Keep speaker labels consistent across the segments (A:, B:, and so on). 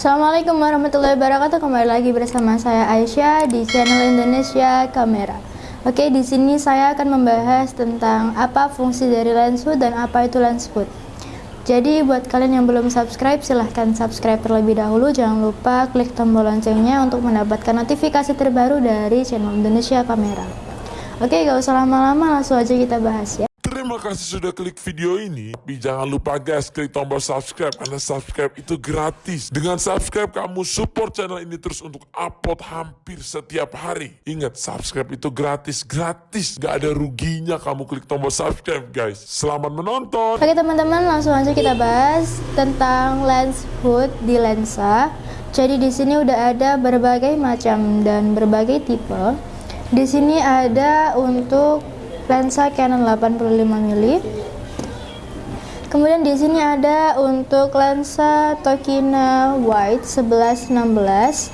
A: Assalamualaikum warahmatullahi wabarakatuh. Kembali lagi bersama saya Aisyah di channel Indonesia Kamera. Oke, di sini saya akan membahas tentang apa fungsi dari lens hood dan apa itu lens hood. Jadi buat kalian yang belum subscribe silahkan subscribe terlebih dahulu Jangan lupa klik tombol loncengnya untuk mendapatkan notifikasi terbaru dari channel Indonesia Kamera Oke gak usah lama-lama langsung aja kita bahas ya
B: kasih sudah klik video ini. Tapi jangan lupa guys, klik tombol subscribe karena subscribe itu gratis. Dengan subscribe kamu support channel ini terus untuk upload hampir setiap hari. Ingat, subscribe itu gratis, gratis. Gak ada ruginya kamu klik tombol subscribe guys. Selamat menonton.
A: Oke teman-teman langsung aja kita bahas tentang lens hood di lensa. Jadi di sini udah ada berbagai macam dan berbagai tipe. Di sini ada untuk lensa Canon 85 mm. Kemudian di sini ada untuk lensa Tokina Wide 1116.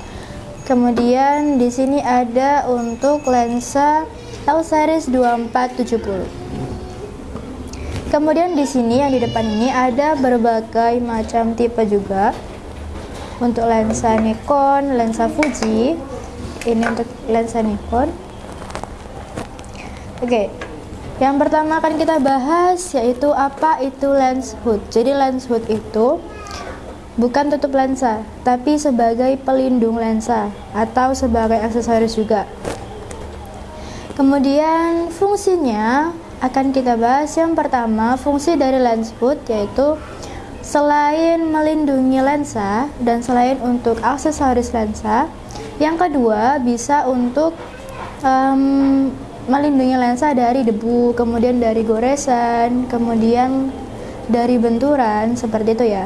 A: Kemudian di sini ada untuk lensa L series 2470. Kemudian di sini yang di depan ini ada berbagai macam tipe juga. Untuk lensa Nikon, lensa Fuji. Ini untuk lensa Nikon. Oke. Okay. Yang pertama akan kita bahas yaitu apa itu lens hood. Jadi lens hood itu bukan tutup lensa, tapi sebagai pelindung lensa atau sebagai aksesoris juga. Kemudian fungsinya akan kita bahas yang pertama fungsi dari lens hood yaitu selain melindungi lensa dan selain untuk aksesoris lensa, yang kedua bisa untuk um, melindungi lensa dari debu, kemudian dari goresan, kemudian dari benturan seperti itu ya.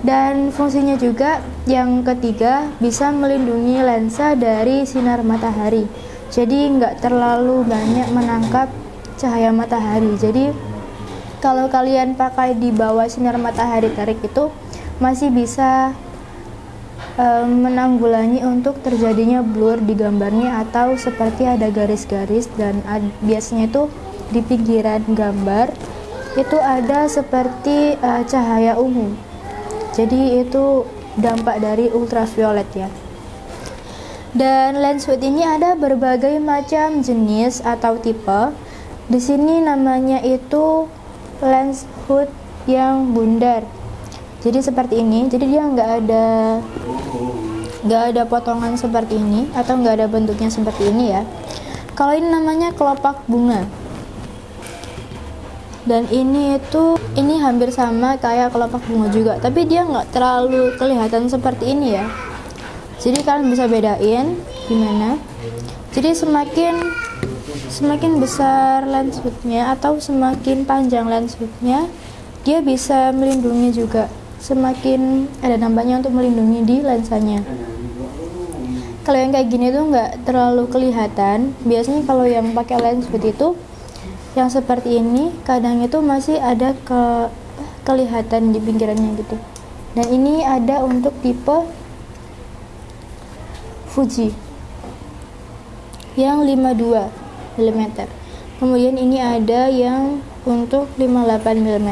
A: Dan fungsinya juga yang ketiga bisa melindungi lensa dari sinar matahari. Jadi nggak terlalu banyak menangkap cahaya matahari. Jadi kalau kalian pakai di bawah sinar matahari terik itu masih bisa menanggulangi untuk terjadinya blur di gambarnya atau seperti ada garis-garis dan biasanya itu di pinggiran gambar itu ada seperti uh, cahaya ungu. Jadi itu dampak dari ultraviolet ya. Dan lens hood ini ada berbagai macam jenis atau tipe. Di sini namanya itu lens hood yang bundar jadi seperti ini jadi dia nggak ada nggak ada potongan seperti ini atau nggak ada bentuknya seperti ini ya. Kalau ini namanya kelopak bunga. Dan ini itu ini hampir sama kayak kelopak bunga juga tapi dia nggak terlalu kelihatan seperti ini ya. Jadi kalian bisa bedain gimana. Jadi semakin semakin besar lens hoodnya atau semakin panjang lens hoodnya dia bisa melindungi juga semakin ada dampaknya untuk melindungi di lensanya. Kalau yang kayak gini tuh nggak terlalu kelihatan. Biasanya kalau yang pakai lens seperti itu yang seperti ini kadang itu masih ada ke kelihatan di pinggirannya gitu. Dan ini ada untuk tipe Fuji yang 52 mm kemudian ini ada yang untuk 58 mm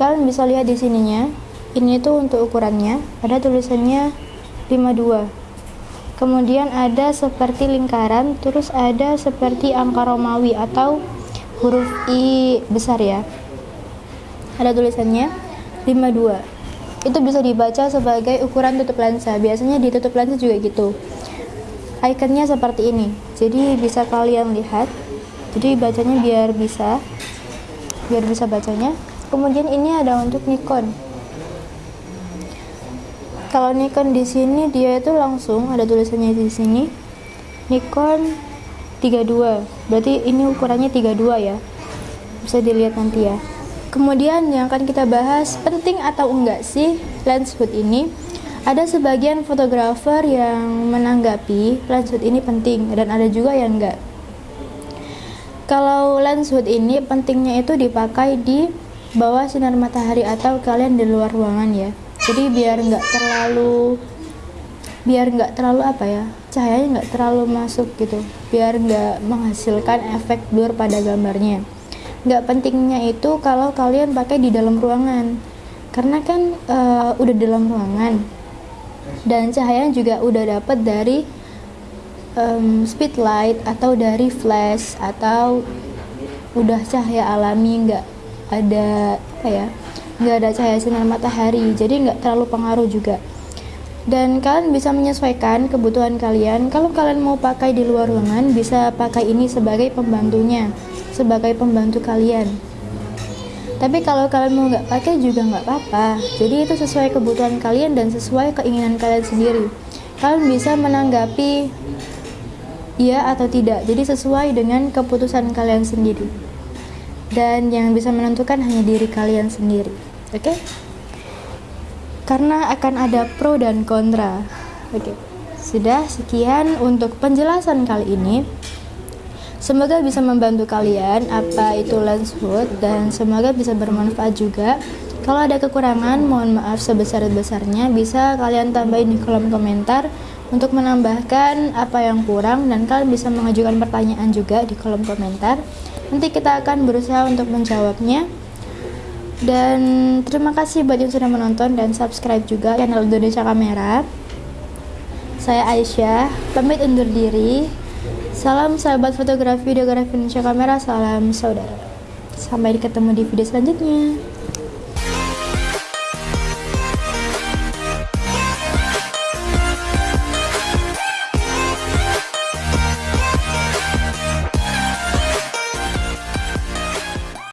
A: kalian bisa lihat di sininya. Ini tuh untuk ukurannya. Ada tulisannya 52 kemudian ada seperti lingkaran terus ada seperti angka Romawi atau huruf I besar ya. Ada tulisannya 52 itu bisa dibaca sebagai ukuran tutup lensa. Biasanya di tutup lensa juga gitu. Ikonnya seperti ini. Jadi bisa kalian lihat. Jadi bacanya biar bisa biar bisa bacanya kemudian ini ada untuk Nikon. Kalau Nikon di sini dia itu langsung ada tulisannya di sini. Nikon 32 berarti ini ukurannya 32 ya. Bisa dilihat nanti ya. Kemudian yang akan kita bahas penting atau enggak sih lens hood ini? Ada sebagian fotografer yang menanggapi lens hood ini penting dan ada juga yang enggak. Kalau lens hood ini pentingnya itu dipakai di bawah sinar matahari atau kalian di luar ruangan ya. Jadi biar nggak terlalu biar nggak terlalu apa ya cahayanya nggak terlalu masuk gitu. Biar nggak menghasilkan efek blur pada gambarnya. Nggak pentingnya itu kalau kalian pakai di dalam ruangan. Karena kan uh, udah dalam ruangan. Dan cahaya juga udah dapat dari um, speedlight atau dari flash atau udah cahaya alami nggak ada apa ya nggak ada cahaya sinar matahari jadi nggak terlalu pengaruh juga. Dan kalian bisa menyesuaikan kebutuhan kalian. Kalau kalian mau pakai di luar ruangan bisa pakai ini sebagai pembantunya sebagai pembantu kalian. Tapi kalau kalian mau nggak pakai juga nggak apa-apa. Jadi itu sesuai kebutuhan kalian dan sesuai keinginan kalian sendiri. Kalian bisa menanggapi iya atau tidak. Jadi sesuai dengan keputusan kalian sendiri dan yang bisa menentukan hanya diri kalian sendiri oke okay? karena akan ada pro dan kontra oke okay. sudah sekian untuk penjelasan kali ini Semoga bisa membantu kalian apa itu lens hood dan semoga bisa bermanfaat juga. Kalau ada kekurangan, mohon maaf sebesar-besarnya bisa kalian tambahin di kolom komentar untuk menambahkan apa yang kurang dan kalian bisa mengajukan pertanyaan juga di kolom komentar. Nanti kita akan berusaha untuk menjawabnya. Dan terima kasih buat yang sudah menonton dan subscribe juga channel Indonesia Kamera. Saya Aisyah, pamit undur diri. Salam sahabat fotografi, videografi Indonesia Kamera, salam saudara. Sampai ketemu di video selanjutnya.